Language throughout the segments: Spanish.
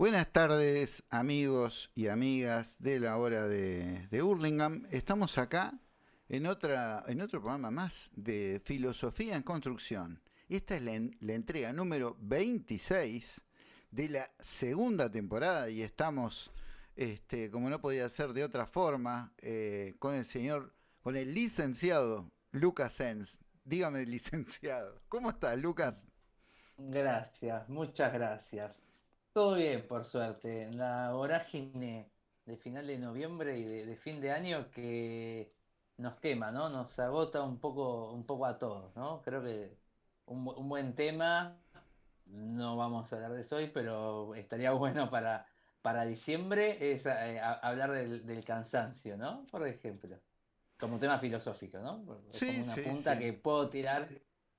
Buenas tardes amigos y amigas de la hora de, de Hurlingham. Estamos acá en, otra, en otro programa más de Filosofía en Construcción. Esta es la, en- la entrega número 26 de la segunda temporada y estamos, este, como no podía ser de otra forma, eh, con el señor, con el licenciado Lucas Sens. Dígame, licenciado, ¿cómo estás, Lucas? Gracias, muchas gracias. Todo bien, por suerte. En la vorágine de final de noviembre y de, de fin de año que nos quema, ¿no? Nos agota un poco, un poco a todos, ¿no? Creo que un, un buen tema, no vamos a hablar de eso hoy, pero estaría bueno para, para diciembre es eh, a- hablar del, del cansancio, ¿no? Por ejemplo, como tema filosófico, ¿no? Es como Sí, una sí, punta sí. que puedo tirar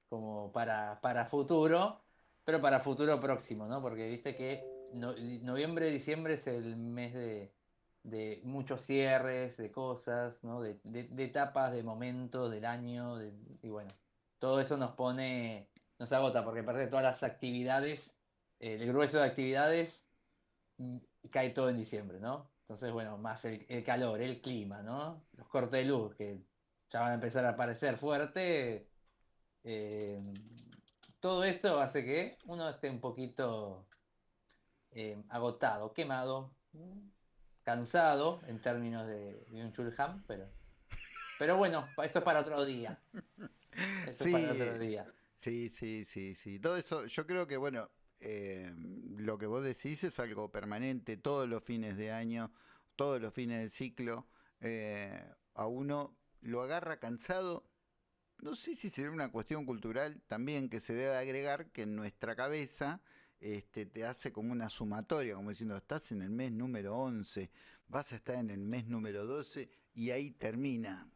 como para, para futuro. Pero para futuro próximo, ¿no? Porque viste que no- noviembre, diciembre es el mes de, muchos cierres, de cosas, ¿no? De, de- de etapas, de momentos del año, y bueno, todo eso nos pone, nos agota, porque aparte de todas las actividades, eh, el grueso de actividades mm, cae todo en diciembre, ¿no? Entonces, bueno, más el, el calor, el clima, ¿no? Los cortes de luz que ya van a empezar a aparecer fuerte. eh, todo eso hace que uno esté un poquito eh, agotado, quemado, cansado en términos de Byung-Chul Han, pero, pero bueno, eso es para otro día. Eso es para Sí, otro día. sí, sí, sí, sí. Todo eso, yo creo que, bueno, eh, lo que vos decís es algo permanente, todos los fines de año, todos los fines del ciclo, eh, a uno lo agarra cansado. No sé si será una cuestión cultural también que se debe agregar que en nuestra cabeza este, te hace como una sumatoria, como diciendo, estás en el mes número 11, vas a estar en el mes número 12 y ahí termina.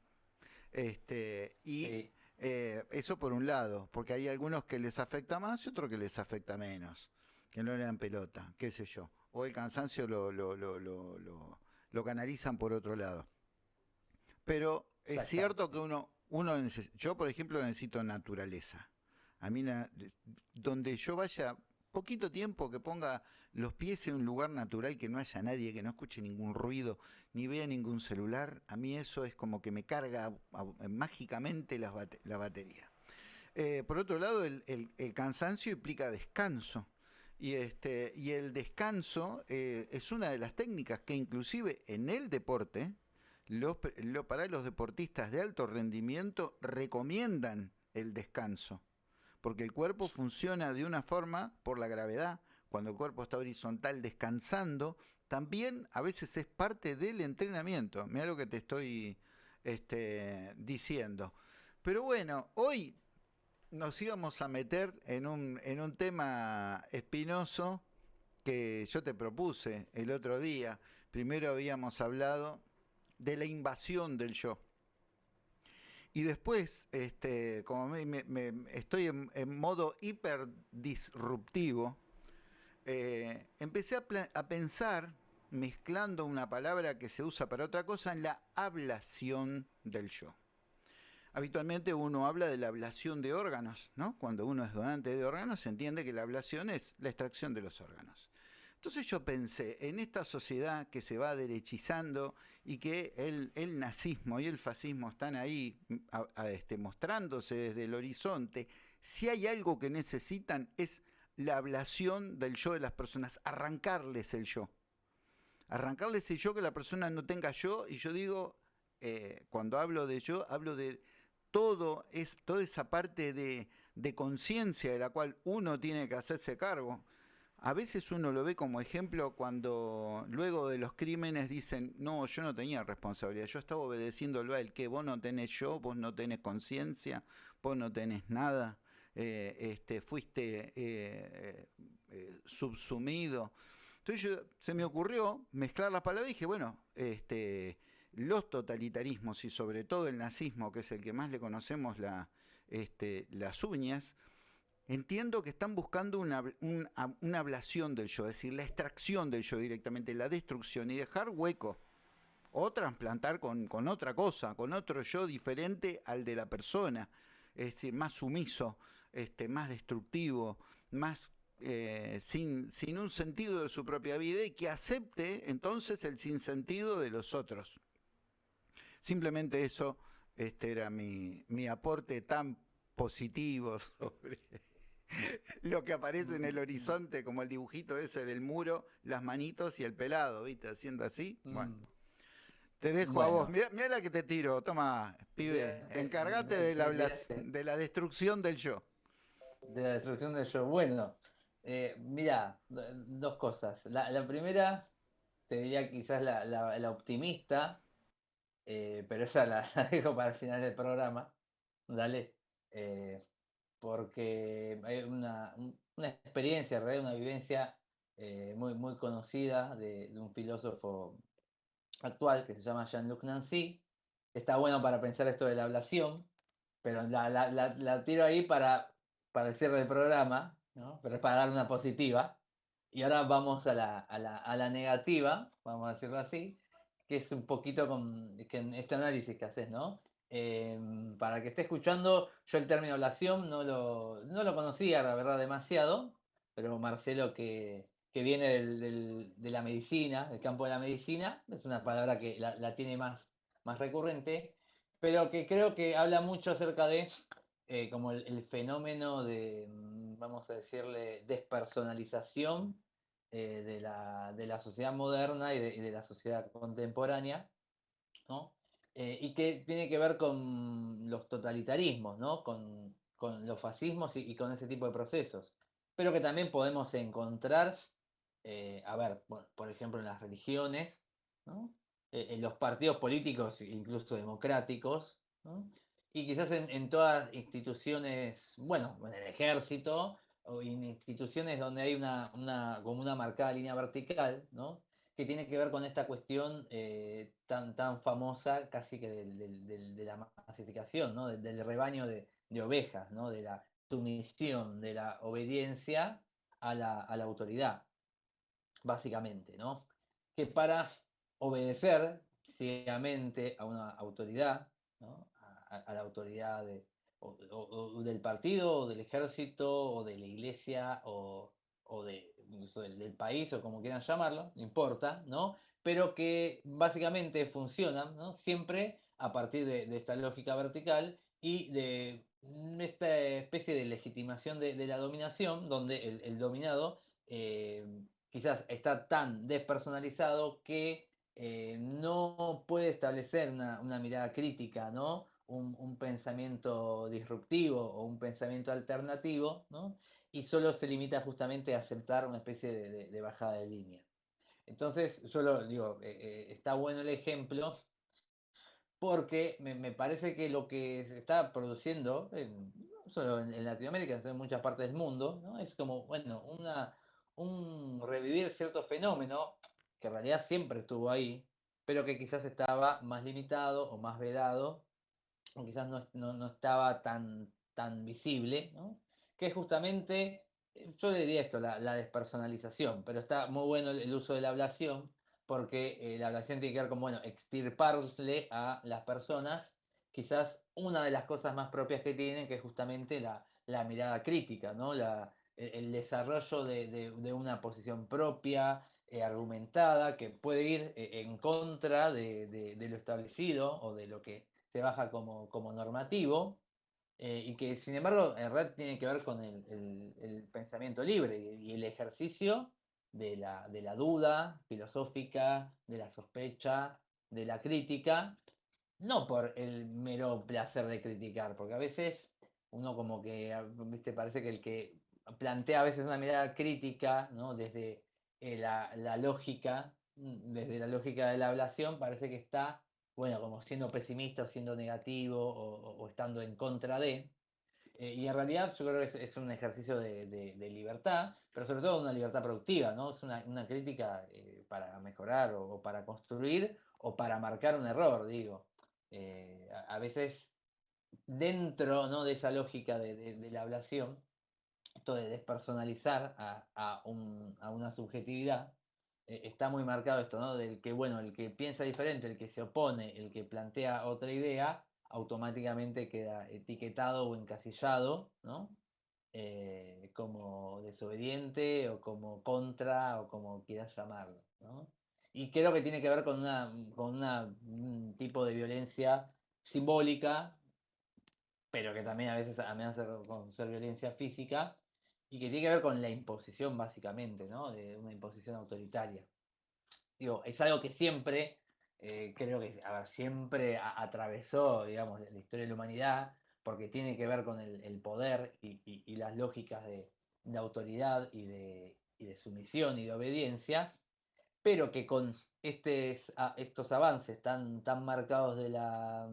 Este, y Sí, eh, eso por un lado, porque hay algunos que les afecta más y otros que les afecta menos, que no le dan pelota, qué sé yo. O el cansancio lo, lo, lo, lo, lo- canalizan por otro lado. Pero es cierto que uno, uno yo por ejemplo necesito naturaleza. A mí la- donde yo vaya poquito tiempo que ponga los pies en un lugar natural que no haya nadie, que no escuche ningún ruido, ni vea ningún celular, a mí eso es como que me carga mágicamente bate- la batería. Eh, por otro lado, el, el- el cansancio implica descanso. Y, este, y el descanso eh, es una de las técnicas que inclusive en el deporte, lo- para los deportistas de alto rendimiento recomiendan el descanso, porque el cuerpo funciona de una forma por la gravedad. Cuando el cuerpo está horizontal descansando, también a veces es parte del entrenamiento. Mira lo que te estoy este, diciendo. Pero bueno, hoy nos íbamos a meter en un, en un tema espinoso que yo te propuse el otro día. Primero habíamos hablado de la invasión del yo. Y después, este, como me, estoy en, modo hiper disruptivo, eh, empecé a, a pensar, mezclando una palabra que se usa para otra cosa, en la ablación del yo. Habitualmente uno habla de la ablación de órganos, ¿no? Cuando uno es donante de órganos, se entiende que la ablación es la extracción de los órganos. Entonces yo pensé, en esta sociedad que se va derechizando y que el, nazismo y el fascismo están ahí este, mostrándose desde el horizonte, si hay algo que necesitan es la ablación del yo de las personas, arrancarles el yo. Arrancarles el yo, que la persona no tenga yo, y yo digo, eh, cuando hablo de yo, hablo de todo es toda esa parte de conciencia de la cual uno tiene que hacerse cargo. A veces uno lo ve como ejemplo cuando luego de los crímenes dicen, no, yo no tenía responsabilidad, yo estaba obedeciéndolo a él, que vos no tenés yo, vos no tenés conciencia, vos no tenés nada, eh, este, fuiste eh, eh, subsumido. Entonces yo- se me ocurrió mezclar las palabras y dije, bueno, este, los totalitarismos y sobre todo el nazismo, que es el que más le conocemos este, las uñas, entiendo que están buscando una, una ablación del yo, es decir, la extracción del yo directamente, la destrucción y dejar hueco. O trasplantar con, con otra cosa, con otro yo diferente al de la persona, es decir, más sumiso, este, más destructivo, más eh, sin, sin un sentido de su propia vida y que acepte entonces el sinsentido de los otros. Simplemente eso este era mi, mi aporte tan positivo sobre lo que aparece en el horizonte, como el dibujito ese del muro, las manitos y el pelado, ¿viste? Haciendo así. Bueno. Mm. Te dejo a vos. Mira, la que te tiro. Toma, pibe. Encárgate de la, de la destrucción del yo. De la destrucción del yo. Bueno, eh, mira, dos cosas. La, primera, te diría quizás la, optimista, eh, pero esa la, dejo para el final del programa. Dale. Eh, porque hay una, experiencia, una vivencia eh, muy, muy conocida de, un filósofo actual que se llama Jean-Luc Nancy. Está bueno para pensar esto de la ablación, pero la, tiro ahí para, para el cierre del programa, para dar una positiva. Y ahora vamos a la, a la, negativa, vamos a decirlo así, que es un poquito con este análisis que haces, ¿no? Em, para que esté escuchando, yo el término ablación no lo, no lo conocía, la verdad, demasiado, pero Marcelo, que, viene de la medicina, del campo de la medicina, es una palabra que la, tiene más, más recurrente, pero que creo que habla mucho acerca de eh, como el, fenómeno de, mm, vamos a decirle, despersonalización eh, de, la, de, la, sociedad moderna y de, y de la sociedad contemporánea, ¿no? Eh, y que tiene que ver con los totalitarismos, ¿no? con, los fascismos y, con ese tipo de procesos, pero que también podemos encontrar, eh, a ver, por ejemplo, en las religiones, eh, en los partidos políticos, incluso democráticos, y quizás en, todas instituciones, bueno, en el ejército, o en instituciones donde hay una, una, como una marcada línea vertical, ¿no? Que tiene que ver con esta cuestión eh, tan, tan famosa casi que de la masificación, ¿no? del, rebaño de, ovejas, ¿no? de la sumisión, de la obediencia a la, autoridad, básicamente, ¿no? que para obedecer ciegamente a una autoridad, a, la autoridad del partido, o del ejército, o de la iglesia, o, o de, del, país o como quieran llamarlo, no importa, ¿no? Pero que básicamente funcionan, ¿no? Siempre a partir de, esta lógica vertical y de esta especie de legitimación de, la dominación, donde el, dominado eh, quizás está tan despersonalizado que eh, no puede establecer una, mirada crítica, ¿no? Un, un, pensamiento disruptivo o un pensamiento alternativo, ¿no? Y solo se limita justamente a aceptar una especie de, bajada de línea. Entonces, yo digo, eh, eh, está bueno el ejemplo porque me, parece que lo que se está produciendo, no solo en, Latinoamérica, sino en muchas partes del mundo, ¿no? es como, bueno, una, un revivir cierto fenómeno que en realidad siempre estuvo ahí, pero que quizás estaba más limitado o más vedado, o quizás no, no estaba tan, tan visible, ¿no? Que justamente, eh, yo le diría esto, la, despersonalización, pero está muy bueno el, uso de la ablación, porque eh, la ablación tiene que ver con, bueno, extirparle a las personas quizás una de las cosas más propias que tienen, que es justamente la, mirada crítica, ¿no? La, el, desarrollo de, una posición propia, eh, argumentada, que puede ir en contra de, lo establecido o de lo que se baja como, como normativo, eh, y que sin embargo en red tiene que ver con el, pensamiento libre y, el ejercicio de la, de la, duda filosófica, de la sospecha, de la crítica, no por el mero placer de criticar, porque a veces uno como que, ah, viste, parece que el que plantea a veces una mirada crítica, ¿no? Desde eh, la, la lógica, mm, desde la lógica de la ablación, parece que está bueno, como siendo pesimista siendo negativo o, estando en contra de. Eh, y en realidad yo creo que es, un ejercicio de, libertad, pero sobre todo una libertad productiva, ¿no? Es una, crítica eh, para mejorar o, para construir o para marcar un error, digo. Eh, a, veces dentro ¿no? de esa lógica de, la ablación, esto de despersonalizar a una subjetividad, está muy marcado esto, ¿no? Del que, bueno, el que piensa diferente, el que se opone, el que plantea otra idea, automáticamente queda etiquetado o encasillado, ¿no? eh, como desobediente o como contra o como quieras llamarlo. ¿no? Y creo que tiene que ver con, una, con un tipo de violencia simbólica, pero que también a veces amenaza con ser violencia física, y que tiene que ver con la imposición básicamente, ¿no? de una imposición autoritaria. Digo, es algo que siempre, eh, creo que, a ver, siempre atravesó, digamos, la historia de la humanidad, porque tiene que ver con el, poder y, las lógicas de, autoridad y de, sumisión y de obediencia, pero que con estos avances tan, tan marcados de la,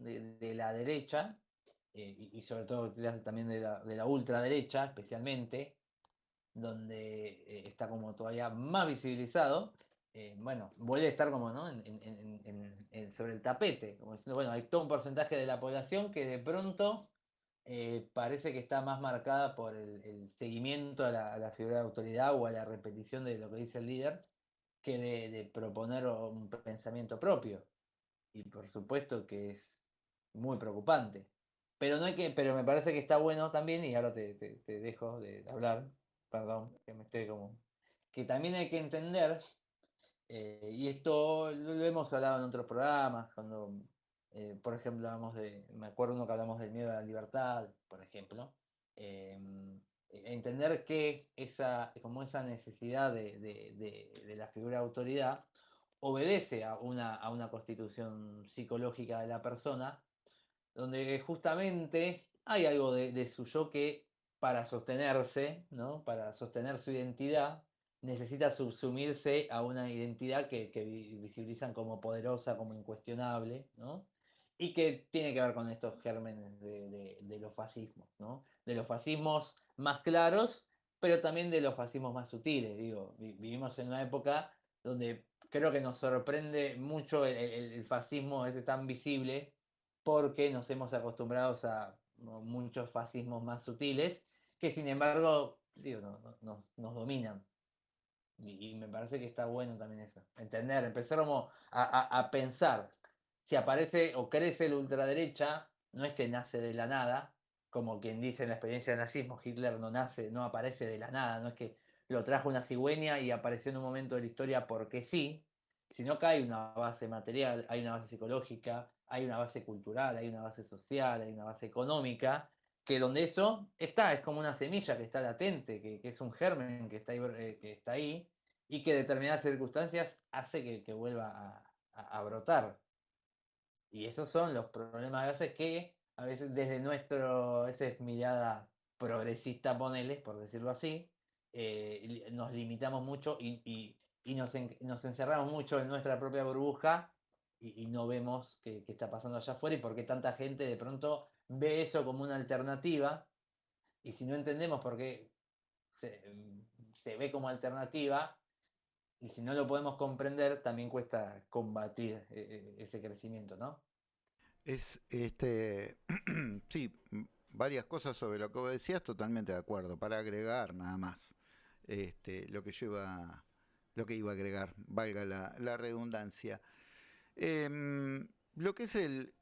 de, la derecha, eh, y, sobre todo también de la, de la ultraderecha especialmente, donde eh, está como todavía más visibilizado, eh, bueno, vuelve a estar como ¿no? sobre el tapete, como diciendo, bueno, hay todo un porcentaje de la población que de pronto parece que está más marcada por el, seguimiento a la, figura de autoridad o a la repetición de lo que dice el líder que de, proponer un pensamiento propio. Y por supuesto que es muy preocupante. Pero no hay que, pero me parece que está bueno también, y ahora te, te dejo de hablar, perdón, que me estoy como. Que también hay que entender eh, y esto lo, hemos hablado en otros programas, cuando, eh, por ejemplo, hablamos de, me acuerdo uno que hablamos del miedo a la libertad, por ejemplo, em, e, entender que esa, como esa necesidad de, la figura de autoridad obedece a una, a una constitución psicológica de la persona, donde justamente hay algo de, su yo que para sostenerse, ¿no? para sostener su identidad, necesita subsumirse a una identidad que, visibilizan como poderosa, como incuestionable, ¿no? Y que tiene que ver con estos gérmenes de, los fascismos, ¿no? De los fascismos más claros, pero también de los fascismos más sutiles. Digo, vivimos en una época donde creo que nos sorprende mucho el, fascismo ese tan visible, porque nos hemos acostumbrado a muchos fascismos más sutiles, que sin embargo, digo, nos dominan. Y, me parece que está bueno también eso. Entender, empezar como a, pensar. Si aparece o crece la ultraderecha, no es que nace de la nada, como quien dice en la experiencia del nazismo, Hitler no nace, no aparece de la nada, no es que lo trajo una cigüeña y apareció en un momento de la historia porque sí, sino que hay una base material, hay una base psicológica, hay una base cultural, hay una base social, hay una base económica, que donde eso está, es como una semilla que está latente, que, es un germen que está, ahí, eh, y que determinadas circunstancias hace que, vuelva a, brotar. Y esos son los problemas a veces que a veces desde nuestro, esa mirada progresista, ponele, por decirlo así, eh, nos limitamos mucho y, nos, encerramos mucho en nuestra propia burbuja y, no vemos qué, está pasando allá afuera y por qué tanta gente de pronto ve eso como una alternativa, y si no entendemos por qué se, ve como alternativa, y si no lo podemos comprender, también cuesta combatir eh, eh, ese crecimiento, ¿no? Es este sí, varias cosas sobre lo que vos decías, totalmente de acuerdo. Para agregar nada más. Este, lo que yo iba, lo que iba a agregar, valga la, redundancia. Em, lo que es el,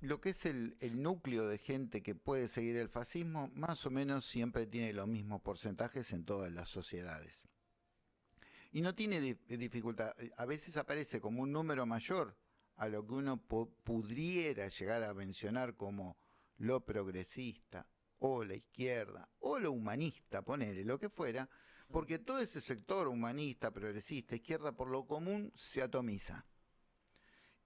lo que es el, núcleo de gente que puede seguir el fascismo, más o menos siempre tiene los mismos porcentajes en todas las sociedades. Y no tiene dificultad, a veces aparece como un número mayor a lo que uno pudiera llegar a mencionar como lo progresista, o la izquierda, o lo humanista, ponele, lo que fuera, porque todo ese sector humanista, progresista, izquierda, por lo común, se atomiza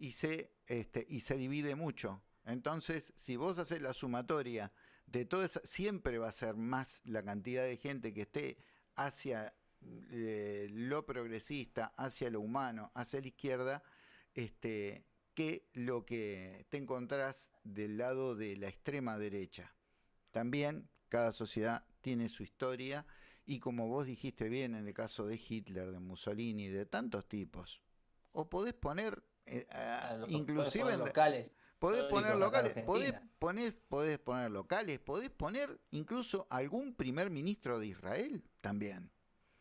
y se, este, y se divide mucho. Entonces, si vos haces la sumatoria de todo eso, siempre va a ser más la cantidad de gente que esté hacia eh, lo progresista, hacia lo humano, hacia la izquierda, este, que lo que te encontrás del lado de la extrema derecha. También cada sociedad tiene su historia y como vos dijiste bien en el caso de Hitler, de Mussolini, de tantos tipos, o podés poner eh, inclusive en locales. Podés poner locales, podés, podés poner locales, podés poner incluso algún primer ministro de Israel también.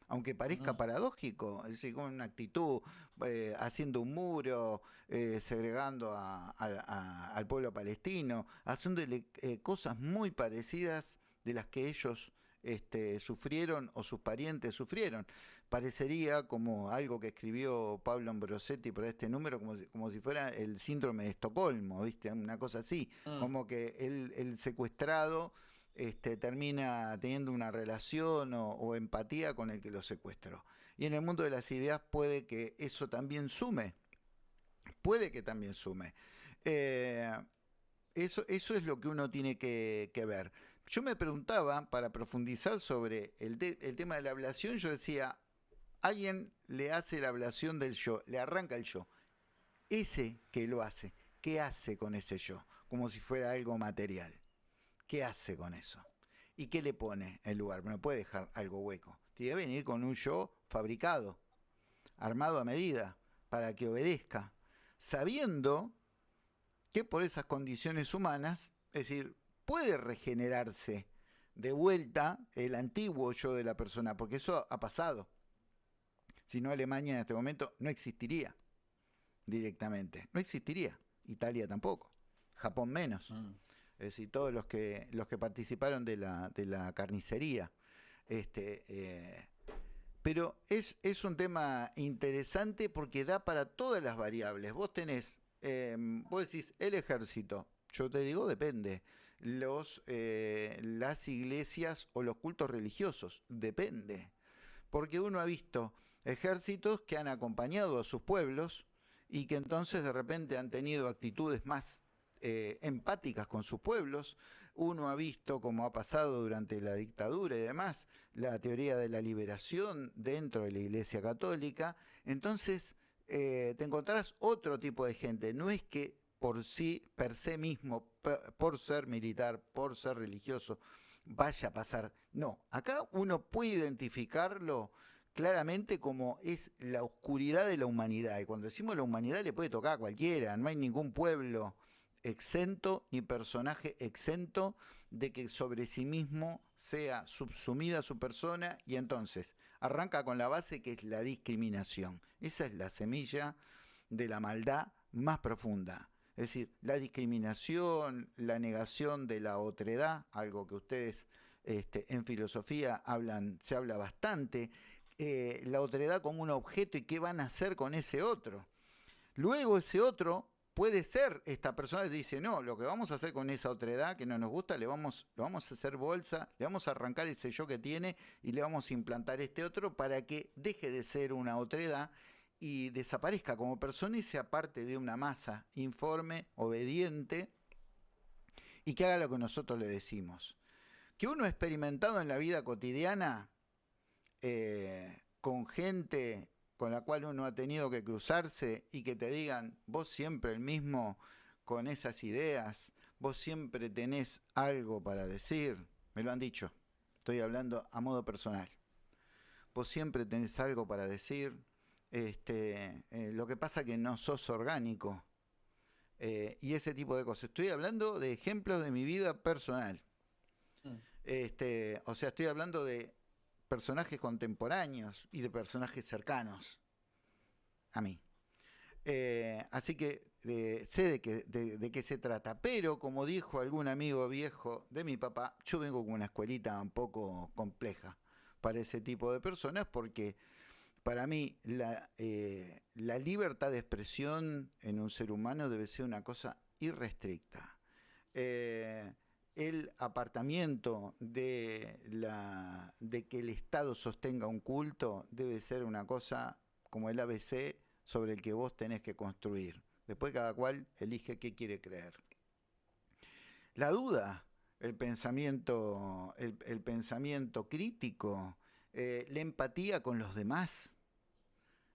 Aunque parezca paradójico, es decir, con una actitud eh, haciendo un muro, eh, segregando al pueblo palestino, haciéndole cosas muy parecidas de las que ellos este, sufrieron o sus parientes sufrieron. Parecería como algo que escribió Pablo Ambrosetti por este número, como si, como si fuera el síndrome de Estocolmo, ¿viste? Una cosa así, mm. como que el, secuestrado este, termina teniendo una relación o, empatía con el que lo secuestró. Y en el mundo de las ideas puede que eso también sume, puede que también sume. Eh, eso, eso es lo que uno tiene que ver. Yo me preguntaba, para profundizar sobre el, tema de la ablación, yo decía, alguien le hace la ablación del yo, le arranca el yo. Ese que lo hace, ¿qué hace con ese yo? Como si fuera algo material. ¿Qué hace con eso? ¿Y qué le pone en lugar? No puede dejar algo hueco. Tiene que venir con un yo fabricado, armado a medida, para que obedezca, sabiendo que por esas condiciones humanas, es decir, puede regenerarse de vuelta el antiguo yo de la persona, porque eso ha pasado. Si no, Alemania en este momento no existiría directamente. No existiría. Italia tampoco. Japón menos. Mm. Es decir, todos los que, los que participaron de la, de la carnicería. Este, eh, pero es, es, un tema interesante porque da para todas las variables. Vos tenés, eh, vos decís, el ejército. Yo te digo, depende los, eh, las iglesias o los cultos religiosos, depende. Porque uno ha visto ejércitos que han acompañado a sus pueblos y que entonces de repente han tenido actitudes más eh, empáticas con sus pueblos. Uno ha visto, como ha pasado durante la dictadura y demás, la teoría de la liberación dentro de la Iglesia Católica. Entonces, eh, te encontrarás otro tipo de gente. No es que por sí, per se mismo, por ser militar, por ser religioso, vaya a pasar. No, acá uno puede identificarlo claramente como es la oscuridad de la humanidad. Y cuando decimos la humanidad le puede tocar a cualquiera, no hay ningún pueblo exento ni personaje exento de que sobre sí mismo sea subsumida su persona y entonces arranca con la base que es la discriminación. Esa es la semilla de la maldad más profunda. Es decir, la discriminación, la negación de la otredad, algo que ustedes este, en filosofía hablan, se habla bastante, eh, la otredad como un objeto y qué van a hacer con ese otro. Luego ese otro puede ser esta persona dice, no, lo que vamos a hacer con esa otredad que no nos gusta, le vamos, lo vamos a hacer bolsa, le vamos a arrancar ese yo que tiene y le vamos a implantar este otro para que deje de ser una otredad y desaparezca como persona y sea parte de una masa informe, obediente y que haga lo que nosotros le decimos. Que uno experimentado en la vida cotidiana eh, con gente con la cual uno ha tenido que cruzarse y que te digan, vos siempre el mismo con esas ideas, vos siempre tenés algo para decir, me lo han dicho, estoy hablando a modo personal, vos siempre tenés algo para decir, este, eh, lo que pasa que no sos orgánico. Eh, y ese tipo de cosas. Estoy hablando de ejemplos de mi vida personal. Mm. Este, o sea, estoy hablando de personajes contemporáneos y de personajes cercanos a mí. Eh, así que sé de, qué, de, qué se trata, pero como dijo algún amigo viejo de mi papá, yo vengo con una escuelita un poco compleja para ese tipo de personas porque para mí la, eh, la, libertad de expresión en un ser humano debe ser una cosa irrestricta. El apartamiento de, que el Estado sostenga un culto debe ser una cosa como el ABC sobre el que vos tenés que construir. Después cada cual elige qué quiere creer. La duda, el pensamiento, el, pensamiento crítico, eh, la empatía con los demás,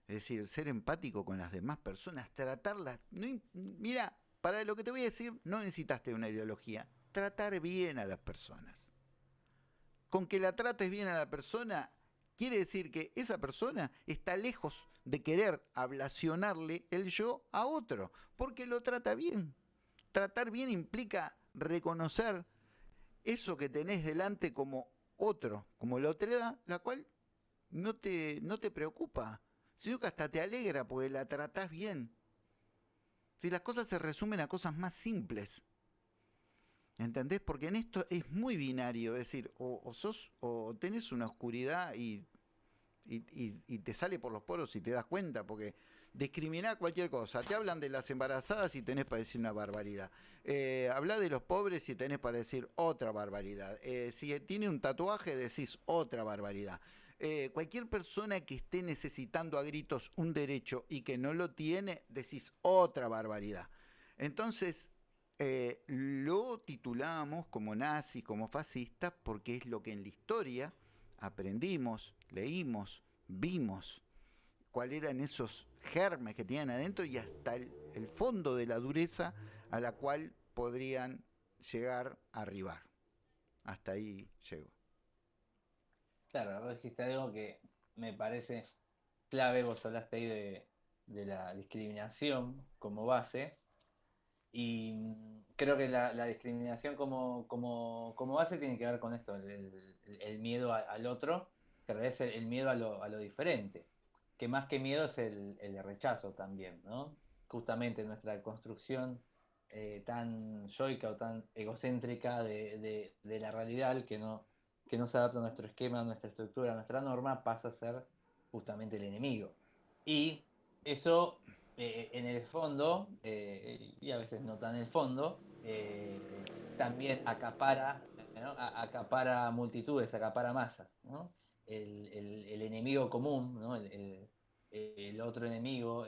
es decir, ser empático con las demás personas, tratarlas. mira, para lo que te voy a decir, no necesitaste una ideología. Tratar bien a las personas. Con que la trates bien a la persona, quiere decir que esa persona está lejos de querer ablacionarle el yo a otro, porque lo trata bien. Tratar bien implica reconocer eso que tenés delante como otro, como la otredad, la cual no te, no te preocupa, sino que hasta te alegra porque la tratás bien. Si las cosas se resumen a cosas más simples. ¿Entendés? Porque en esto es muy binario, es decir, o, sos, o tenés una oscuridad y, y, te sale por los poros y te das cuenta, porque discriminar cualquier cosa. Te hablan de las embarazadas y tenés para decir una barbaridad. Eh, habla de los pobres y tenés para decir otra barbaridad. Eh, si tiene un tatuaje, decís otra barbaridad. Eh, cualquier persona que esté necesitando a gritos un derecho y que no lo tiene, decís otra barbaridad. Entonces, eh, lo titulamos como nazi, como fascista, porque es lo que en la historia aprendimos, leímos, vimos, cuáles eran esos germes que tenían adentro y hasta el, fondo de la dureza a la cual podrían llegar a arribar. Hasta ahí llego. Claro, vos dijiste algo que me parece clave, vos hablaste ahí de, de la discriminación como base, y creo que la, discriminación como, base tiene que ver con esto, el, miedo al otro, que es el, miedo a lo, a lo, diferente, que más que miedo es el, rechazo también, ¿no? Justamente nuestra construcción eh, tan yoica o tan egocéntrica de, la realidad que no, que no se adapta a nuestro esquema, a nuestra estructura, a nuestra norma, pasa a ser justamente el enemigo. Y eso eh, en el fondo, eh, y a veces no tan en el fondo, eh, también acapara, acapara multitudes, acapara masas. El, enemigo común, el, otro enemigo,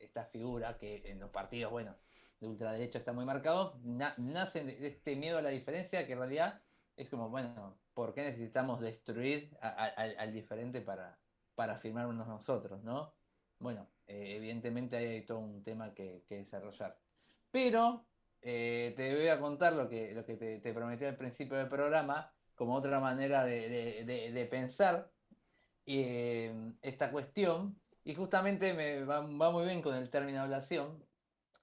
esta figura que en los partidos, bueno, de ultraderecha está muy marcado, nace de este miedo a la diferencia que en realidad es como, bueno, ¿por qué necesitamos destruir al diferente para, para afirmarnos nosotros, no? Bueno, eh, evidentemente hay todo un tema que, desarrollar. Pero eh, te voy a contar lo que, lo que te, prometí al principio del programa, como otra manera de, pensar eh, esta cuestión, y justamente me va, muy bien con el término ablación,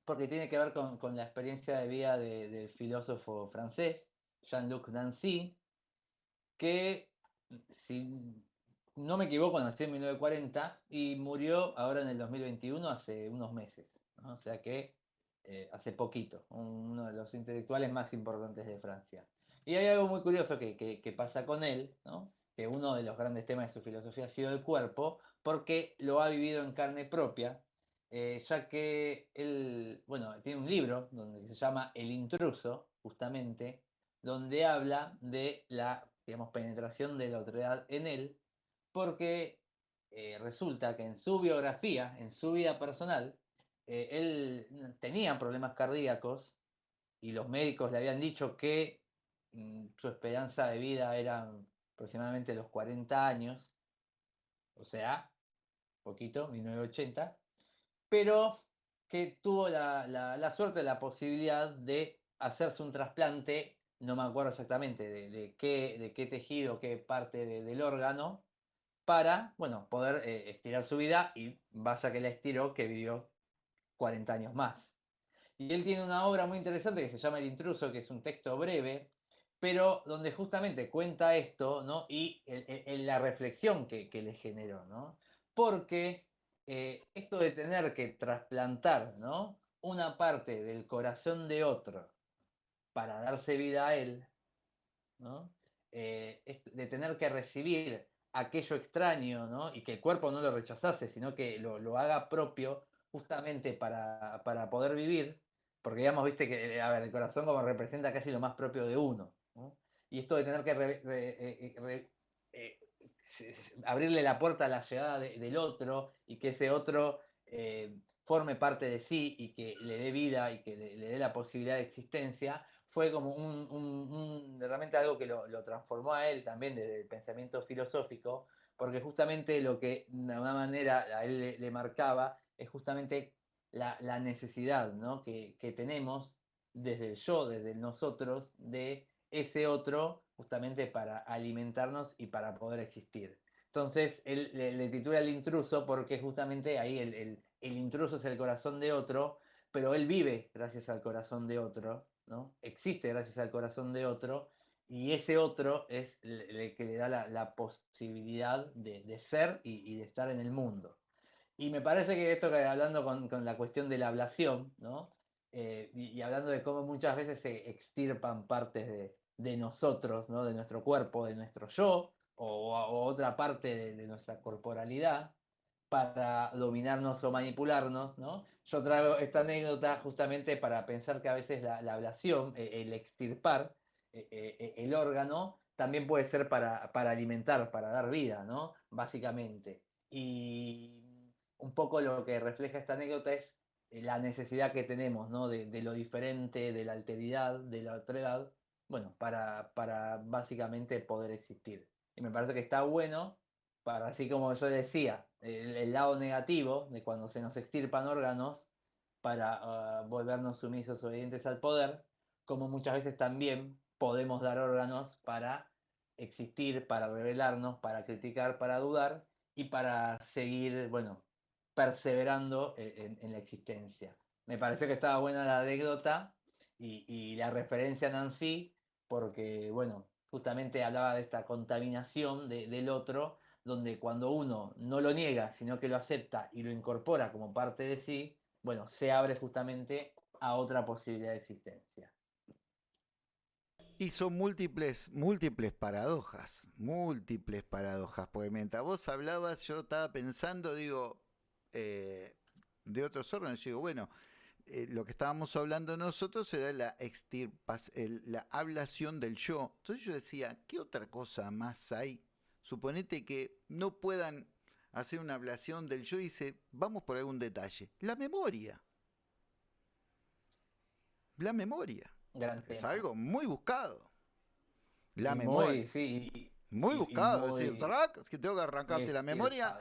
porque tiene que ver con, la experiencia de vida del filósofo francés, Jean-Luc Nancy, que si no me equivoco, nació en 1940 y murió ahora en el 2021, hace unos meses. O sea que eh, hace poquito, uno de los intelectuales más importantes de Francia. Y hay algo muy curioso que, pasa con él, que uno de los grandes temas de su filosofía ha sido el cuerpo, porque lo ha vivido en carne propia, eh, ya que él, bueno, tiene un libro donde se llama El intruso, justamente, donde habla de la, digamos, penetración de la autoridad en él, porque eh, resulta que en su biografía, en su vida personal, eh, él tenía problemas cardíacos y los médicos le habían dicho que mm, su esperanza de vida era aproximadamente los 40 años, o sea, poquito, 1980, pero que tuvo la, suerte, la posibilidad de hacerse un trasplante, no me acuerdo exactamente de, qué, de qué tejido, qué parte del órgano, para, bueno, poder eh, estirar su vida y vaya que la estiró, que vivió 40 años más. Y él tiene una obra muy interesante que se llama El intruso, que es un texto breve, pero donde justamente cuenta esto, ¿no? Y la reflexión que, le generó, ¿no? Porque eh, esto de tener que trasplantar, ¿no? Una parte del corazón de otro para darse vida a él, ¿no? Eh, de tener que recibir aquello extraño, ¿no? Y que el cuerpo no lo rechazase, sino que lo, haga propio justamente para, poder vivir, porque digamos, viste que, ver, el corazón como representa casi lo más propio de uno, Y esto de tener que eh, eh, eh, abrirle la puerta a la llegada del otro y que ese otro forme parte de sí y que le dé vida y que le dé la posibilidad de existencia, fue como un, realmente algo que lo, transformó a él también desde el pensamiento filosófico, porque justamente lo que de alguna manera a él le, marcaba es justamente la, necesidad que, tenemos desde el yo, desde nosotros, de ese otro justamente para alimentarnos y para poder existir. Entonces, él le, titula el intruso porque justamente ahí el, el intruso es el corazón de otro, pero él vive gracias al corazón de otro, Existe gracias al corazón de otro y ese otro es el, que le da la, posibilidad de, ser y, de estar en el mundo. Y me parece que esto que hablando con, la cuestión de la ablación, eh, y, hablando de cómo muchas veces se extirpan partes de, nosotros, ¿no? de nuestro cuerpo, de nuestro yo, o, otra parte de, nuestra corporalidad, para dominarnos o manipularnos, ¿no? Yo traigo esta anécdota justamente para pensar que a veces la, ablación, e, el extirpar e, e, el órgano, también puede ser para, para, alimentar, para dar vida, ¿no? Básicamente. Y un poco lo que refleja esta anécdota es eh, la necesidad que tenemos, ¿no? De, lo diferente, de la alteridad, de la otredad, bueno, para, para básicamente poder existir. Y me parece que está bueno, para así como yo decía, el, lado negativo de cuando se nos extirpan órganos para ah, volvernos sumisos obedientes al poder, como muchas veces también podemos dar órganos para existir, para revelarnos, para criticar, para dudar y para seguir, bueno, perseverando e, en, la existencia. Me pareció que estaba buena la anécdota y, la referencia a Nancy, porque, bueno, justamente hablaba de esta contaminación del otro, donde cuando uno no lo niega, sino que lo acepta y lo incorpora como parte de sí, bueno, se abre justamente a otra posibilidad de existencia. Y son múltiples, múltiples paradojas, múltiples paradojas, porque mientras vos hablabas yo estaba pensando, digo, eh, de otros órganos. Digo, bueno, eh, lo que estábamos hablando nosotros era la la ablación del yo. Entonces yo decía, ¿qué otra cosa más hay? Suponete que no puedan hacer una ablación del yo y dice, vamos por algún detalle. La memoria. La memoria. es algo muy buscado. La memoria. sí, muy buscado, es decir, que tengo que arrancarte la memoria.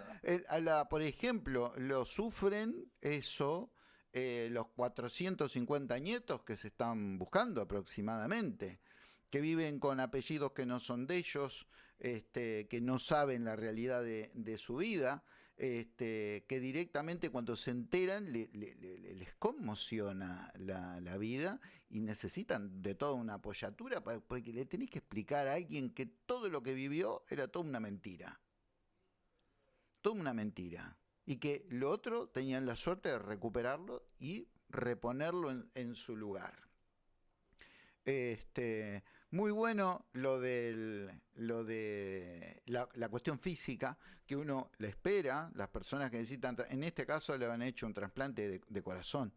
por ejemplo, lo sufren eso eh, los 450 nietos que se están buscando aproximadamente, que viven con apellidos que no son de ellos, este, que no saben la realidad de su vida este, que directamente cuando se enteran les conmociona la, vida y necesitan de toda una apoyatura porque le tenéis que explicar a alguien que todo lo que vivió era toda una mentira. Toda una mentira. Y que lo otro tenían la suerte de recuperarlo y reponerlo en, en su lugar. Este, muy bueno lo, del, lo de la, cuestión física, que uno le espera, las personas que necesitan, en este caso le han hecho un trasplante de, corazón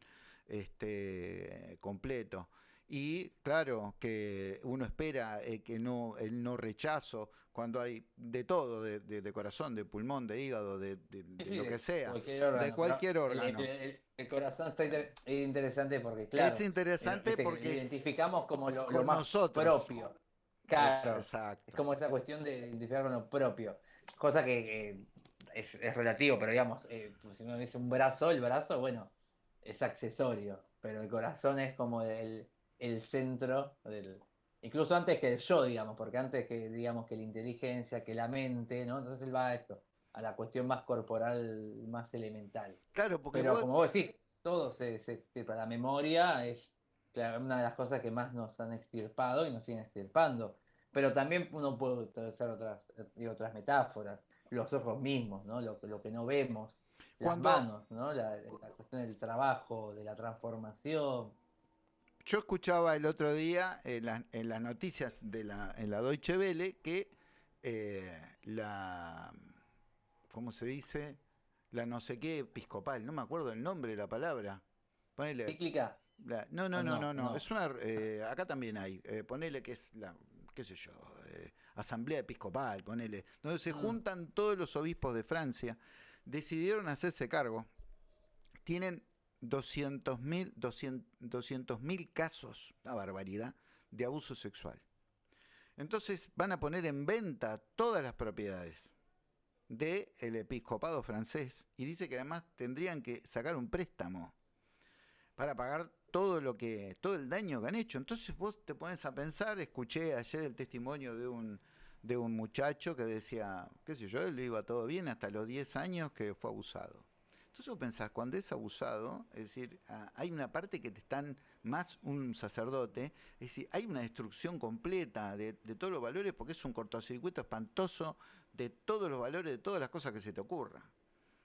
este, completo. Y claro que uno espera eh, que no, el no rechazo cuando hay de todo, de, corazón, de pulmón, de hígado, de, lo que sea, de cualquier órgano. El, corazón está interesante porque, claro, es interesante porque identificamos como lo, más propio. Claro, es, es, como esa cuestión de identificar con lo propio, cosa que es, relativo, pero digamos, eh, pues, si uno dice un brazo, el brazo, bueno, es accesorio, pero el corazón es como el el centro del, incluso antes que el yo, digamos, porque antes que, digamos, que la inteligencia, que la mente, ¿no? Entonces él va a esto, a la cuestión más corporal, más elemental. Claro, porque Pero como vos decís, todo se, se La memoria es una de las cosas que más nos han extirpado y nos siguen extirpando. Pero también uno puede utilizar otras, otras metáforas, los ojos mismos, ¿no? Lo, lo que no vemos, las manos, ¿no? La, la cuestión del trabajo, de la transformación, yo escuchaba el otro día en, las noticias de la, en la Deutsche Welle que eh, la, ¿cómo se dice? La no sé qué episcopal, no me acuerdo el nombre de la palabra. Ponele, ¿Cíclica? no, no, no, no, no, es una, eh, acá también hay, eh, ponele que es la, qué sé yo, asamblea episcopal, ponele, donde se mm. juntan todos los obispos de Francia, decidieron hacerse cargo. Tienen 200.000 200, casos, una barbaridad, de abuso sexual. Entonces van a poner en venta todas las propiedades del episcopado francés y dice que además tendrían que sacar un préstamo para pagar todo lo que todo el daño que han hecho. Entonces vos te pones a pensar, escuché ayer el testimonio de un de un muchacho que decía, qué sé yo, él iba todo bien hasta los 10 años que fue abusado. Entonces vos pensás, cuando es abusado, es decir, ah, hay una parte que te están más un sacerdote, es decir, hay una destrucción completa de, todos los valores porque es un cortocircuito espantoso de todos los valores, de todas las cosas que se te ocurra.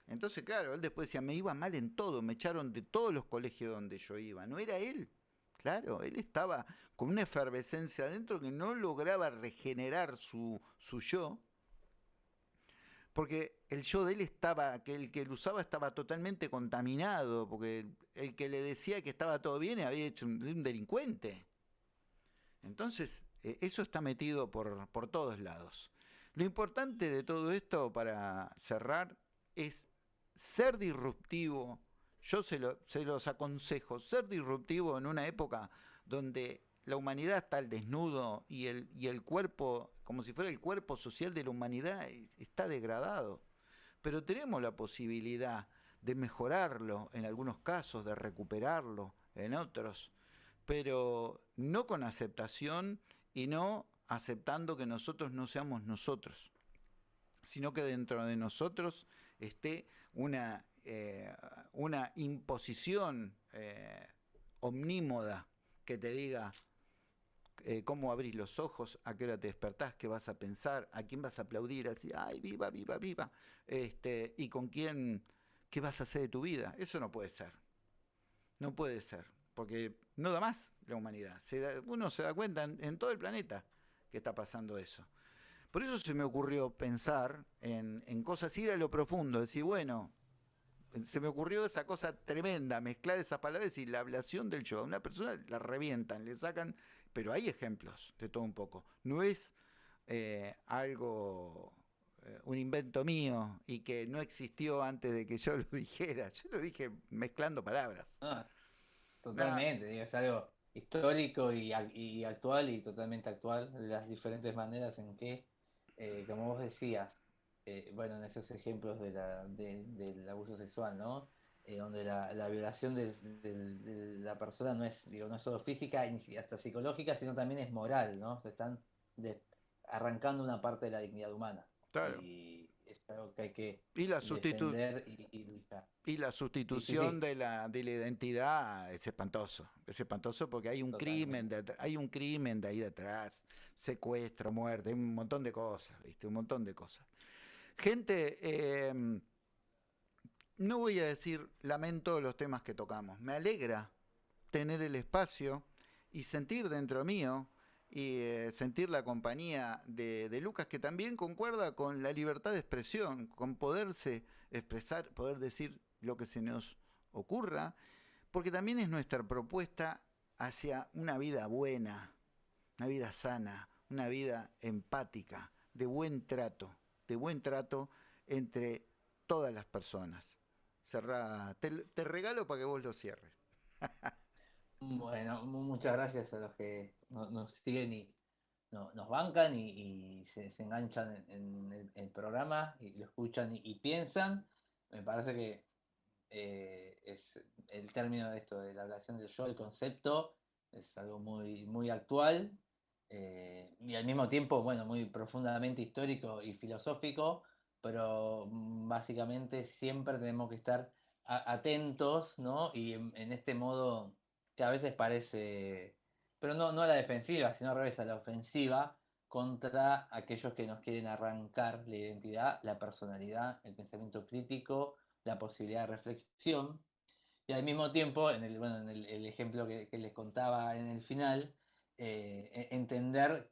Entonces, claro, él después decía, me iba mal en todo, me echaron de todos los colegios donde yo iba. No era él. Claro, él estaba con una efervescencia adentro que no lograba regenerar su, su yo, porque el yo de él estaba, que el que lo usaba estaba totalmente contaminado, porque el que le decía que estaba todo bien había hecho un, delincuente. Entonces, eh, eso está metido por, por todos lados. Lo importante de todo esto, para cerrar, es ser disruptivo. Yo se los aconsejo, ser disruptivo en una época donde la humanidad está al desnudo y el, y el cuerpo, como si fuera el cuerpo social de la humanidad, está degradado. Pero tenemos la posibilidad de mejorarlo en algunos casos, de recuperarlo en otros, pero no con aceptación y no aceptando que nosotros no seamos nosotros, sino que dentro de nosotros esté una, eh, una imposición eh, omnímoda que te diga eh, cómo abrís los ojos, a qué hora te despertás, qué vas a pensar, a quién vas a aplaudir, así, ay, viva, viva, viva, este, y con quién, qué vas a hacer de tu vida. Eso no puede ser. No puede ser, porque no da más la humanidad. uno se da cuenta en, todo el planeta que está pasando eso. Por eso se me ocurrió pensar en, en cosas, ir a lo profundo, decir, bueno, se me ocurrió esa cosa tremenda, mezclar esas palabras y la ablación del yo. A una persona la revientan, le sacan, pero hay ejemplos de todo un poco. No es eh, algo, eh, un invento mío y que no existió antes de que yo lo dijera. Yo lo dije mezclando palabras. Ah, totalmente, es algo histórico y, y, actual y totalmente actual, las diferentes maneras en que, eh, como vos decías, bueno, en esos ejemplos de la, del abuso sexual, ¿no? Eh, donde la, la violación de, la persona no es, digo, no es solo física y hasta psicológica, sino también es moral, ¿no? Se están arrancando una parte de la dignidad humana. Claro. Y es algo que hay que y la y, y, y, la sustitución De, la, de la identidad es espantoso. Es espantoso porque hay un crimen de, hay un crimen de ahí detrás, secuestro, muerte, un montón de cosas, ¿viste? Un montón de cosas. Gente, em, no voy a decir lamento los temas que tocamos. Me alegra tener el espacio y sentir dentro mío y eh, sentir la compañía de, de, Lucas, que también concuerda con la libertad de expresión, con poderse expresar, poder decir lo que se nos ocurra, porque también es nuestra propuesta hacia una vida buena, una vida sana, una vida empática, de buen trato de buen trato entre todas las personas. Cerrá, te, regalo para que vos lo cierres. bueno, muchas gracias a los que nos, siguen y nos bancan y, se, enganchan en, el, programa y lo escuchan y, piensan. Me parece que eh, es el término de esto, de la relación del yo, el concepto, es algo muy, muy actual eh, y al mismo tiempo, bueno, muy profundamente histórico y filosófico, pero básicamente siempre tenemos que estar atentos, ¿no? Y en, este modo que a veces parece, pero no, no a la defensiva, sino al revés, a la ofensiva contra aquellos que nos quieren arrancar la identidad, la personalidad, el pensamiento crítico, la posibilidad de reflexión. Y al mismo tiempo, en el, bueno, en el, ejemplo que les contaba en el final, eh, e-, entender,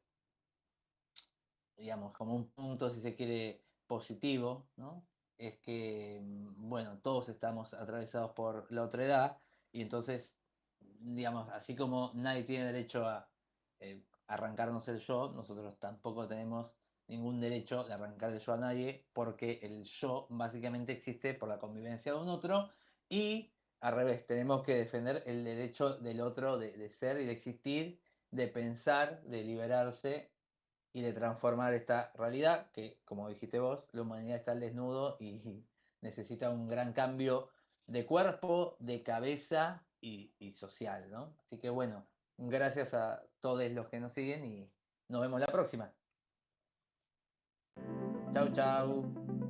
digamos, como un punto, si se quiere, positivo, ¿no? Es que, mm, bueno, todos estamos atravesados por la otra edad y entonces, digamos, así como nadie tiene derecho a eh, arrancarnos el yo, nosotros tampoco tenemos ningún derecho de arrancar el yo a nadie porque el yo básicamente existe por la convivencia de un otro y al revés, tenemos que defender el derecho del otro de, de ser y de existir de pensar, de liberarse y de transformar esta realidad que, como dijiste vos, la humanidad está al desnudo y necesita un gran cambio de cuerpo, de cabeza y, social, ¿no? Así que bueno, gracias a todos los que nos siguen y nos vemos la próxima. Chau, chau.